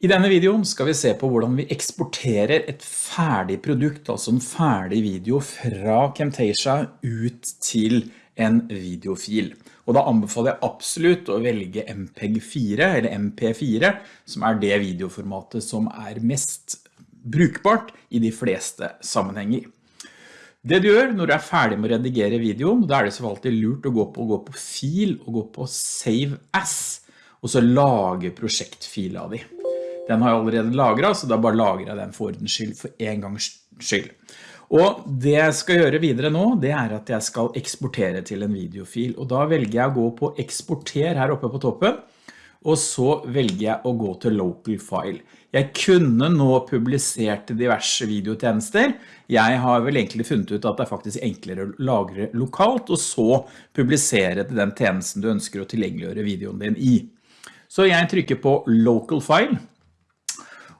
I denne videoen skal vi se på hvordan vi eksporterer et ferdig produkt, altså en ferdig video fra Camtasia ut til en videofil. Og da anbefaler jeg absolutt å velge MPEG-4 eller MP4, som er det videoformatet som er mest brukbart i de fleste sammenhenger. Det du gjør når du er ferdig med å redigere videoen, da er det så alltid lurt å gå på, gå på fil og gå på Save As, og så lage prosjektfila di. Den har jeg allerede lagret, så da bare lagrer jeg den for ordens skyld, for en gangs skyld. Og det jeg skal gjøre videre nå, det er at jeg skal eksportere til en videofil, og da velger jeg å gå på eksporter her oppe på toppen, og så velger jeg å gå til local file. Jeg kunne nå publisert diverse videotjenester. Jeg har vel egentlig funnet ut at det er faktisk enklere å lagre lokalt, og så publisere til den tjenesten du ønsker å tilgjengeliggjøre videoen din i. Så jeg trykker på local file,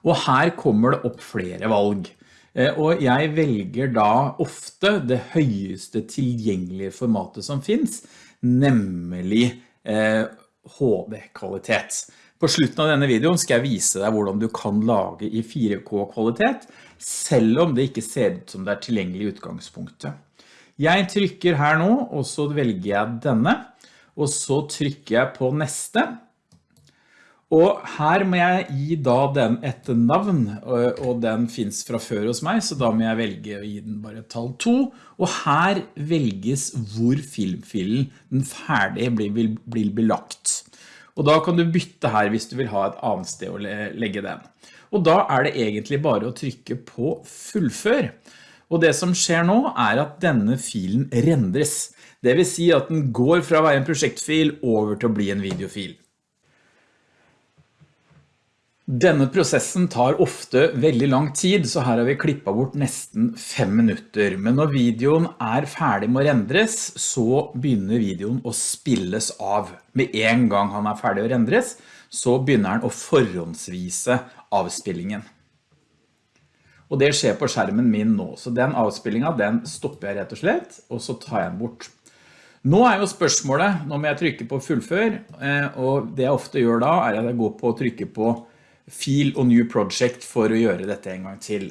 og her kommer det opp flere valg. Eh, og jeg velger da ofte det høyeste tilgjengelige formatet som finns, nemlig HD-kvalitet. Eh, På slutten av denne videoen skal jeg vise deg hvordan du kan lage i 4K-kvalitet, selv om det ikke ser ut som det er tilgjengelig i utgangspunktet. Jeg trykker her nå, og så velger jeg denne, og så trykker jeg på neste, og her må jeg gi da den et navn, og den finnes fra før hos meg, så da må jeg velge å gi den bare tall 2. Og her velges hvor filmfilen, den ferdige, blir, blir belagt. Og da kan du bytte her hvis du vil ha et annet sted å legge den. Og da er det egentlig bare å trykke på fullfør. Og det som skjer nå er at denne filen rendres. Det vil si at den går fra å være en prosjektfil over til å bli en videofil. Denne prosessen tar ofte veldig lang tid, så her har vi klippet bort nesten fem minutter. Men når videoen er ferdig med å rendres, så begynner videoen å spilles av. Med en gang han er ferdig å rendres, så begynner han å forhåndsvise avspillingen. Og det skjer på skjermen min nå, så den avspillingen den stopper jeg rett og slett, og så tar jeg den bort. Nå er jo spørsmålet, nå må jeg trykke på fullfør, eh, og det jeg ofte gjør da er at jeg går på å trykke på fil og new project for å gjøre dette en gang til.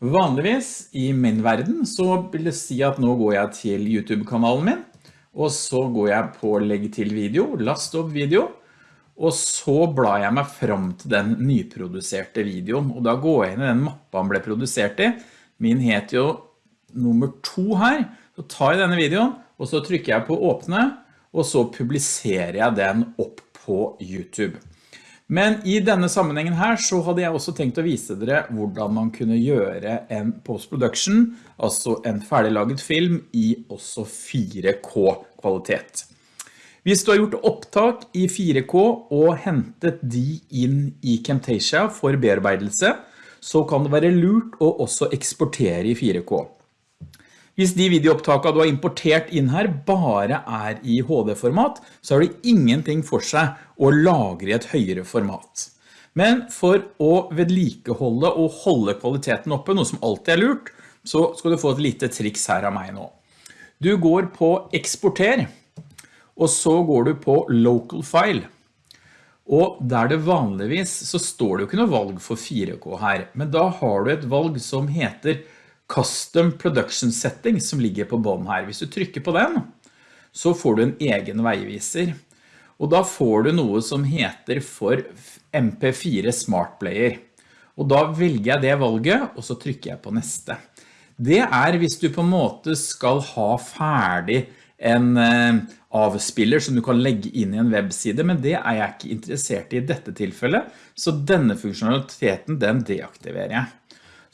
Vanligvis i min verden så vil det si at nå går jeg til YouTube-kanalen min, og så går jeg på legg til video, last opp video, og så blar jeg meg fram til den nyproduserte videoen, og da går jeg inn i den mappa han ble produsert i. Min heter jo nummer to her, så tar jeg denne videoen, og så trykker jeg på åpne, og så publiserer jeg den opp på YouTube. Men i denne sammenhengen her så hadde jeg også tenkt å vise dere hvordan man kunne gjøre en post-production, altså en ferdiglaget film i også 4K-kvalitet. Hvis du har gjort opptak i 4K og hentet de inn i Camtasia for bearbeidelse, så kan det være lurt å også eksportere i 4K. Hvis de videoopptakene du har importert inn her bare er i HD-format, så har det ingenting for seg å lagre i et høyere format. Men for å vedlikeholde og holde kvaliteten oppe, noe som alltid er lurt, så skal du få et lite triks her av meg nå. Du går på eksporter, og så går du på local file. Og der det vanligvis så står det jo ikke noe valg for 4K her, men da har du et valg som heter Custom Production Setting som ligger på bånd her. Hvis du trykker på den, så får du en egen veiviser. Og da får du noe som heter for MP4 Smart Player. Og da velger jeg det valget, og så trykker jeg på neste. Det er hvis du på en måte skal ha ferdig en eh, avspiller som du kan legge inn i en webside, men det er jeg ikke interessert i i dette tilfellet, så denne funksjonaliteten den deaktiverer jeg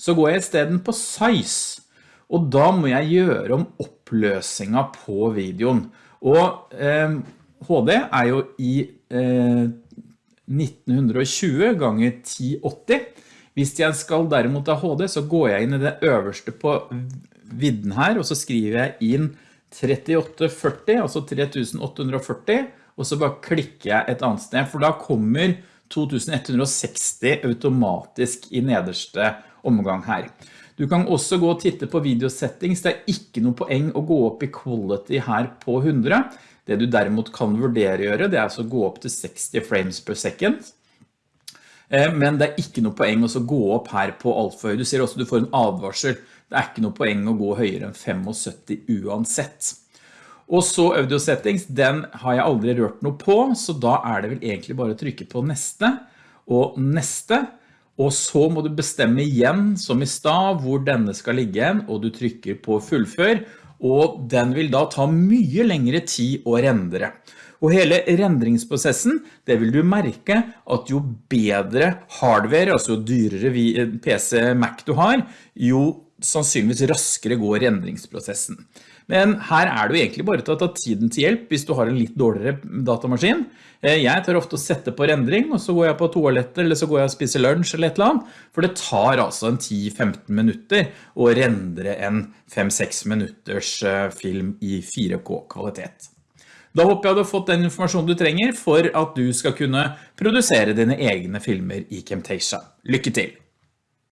så går jeg i stedet på size, og da må jeg gjøre om oppløsningen på videoen. Og eh, HD er jo i eh, 1920 ganger 1080. Hvis jeg skal derimot ha HD, så går jeg inn i det øverste på vidden her, og så skriver jeg inn 3840, altså 3840, og så bare klikker jeg et annet sted, for da kommer 2160 automatisk i nederste omgang her. Du kan også gå og titte på videosettings. Det er ikke noe poeng å gå opp i quality her på 100. Det du derimot kan vurdere gjøre, det er altså å gå opp til 60 frames per second. men det er ikke noe poeng å gå opp her på alt for høy. Du ser også du får en advarsel. Det er ikke noe poeng å gå høyere enn 75 uansett. Og så audio settings, den har jeg aldri rørt noe på, så da er det vel egentlig bare å trykke på neste og neste. Og så må du bestemme igjen, som i stad, hvor denne skal ligge igjen, og du trykker på fullfør, og den vil da ta mye lengre tid å rendre. Og hele rendringsprosessen, det vil du merke at jo bedre hardware, altså jo dyrere PC Mac du har, jo sannsynligvis raskere går rendringsprosessen. Men her er det jo egentlig bare til å ta tiden til hjelp hvis du har en litt dårligere datamaskin. Eh, jeg tar ofte å sette på rendring, og så går jeg på toalettet, eller så går jeg og spiser lunsj eller et eller annet, for det tar altså en 10-15 minutter å rendre en 5-6 minutters eh, film i 4K kvalitet. Da håper jeg du har fått den informasjonen du trenger for at du skal kunne produsere dine egne filmer i Camtasia. Lykke til!